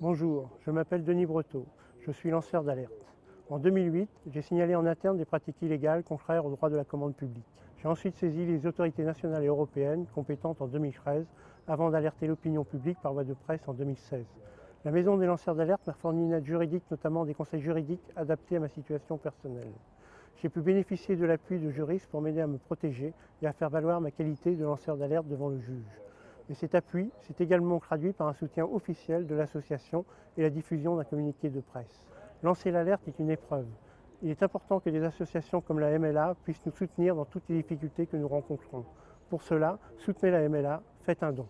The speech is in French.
Bonjour, je m'appelle Denis Breteau, je suis lanceur d'alerte. En 2008, j'ai signalé en interne des pratiques illégales contraires au droit de la commande publique. J'ai ensuite saisi les autorités nationales et européennes compétentes en 2013 avant d'alerter l'opinion publique par voie de presse en 2016. La Maison des lanceurs d'alerte m'a fourni une aide juridique, notamment des conseils juridiques adaptés à ma situation personnelle. J'ai pu bénéficier de l'appui de juristes pour m'aider à me protéger et à faire valoir ma qualité de lanceur d'alerte devant le juge. Mais cet appui s'est également traduit par un soutien officiel de l'association et la diffusion d'un communiqué de presse. Lancer l'alerte est une épreuve. Il est important que des associations comme la MLA puissent nous soutenir dans toutes les difficultés que nous rencontrons. Pour cela, soutenez la MLA, faites un don.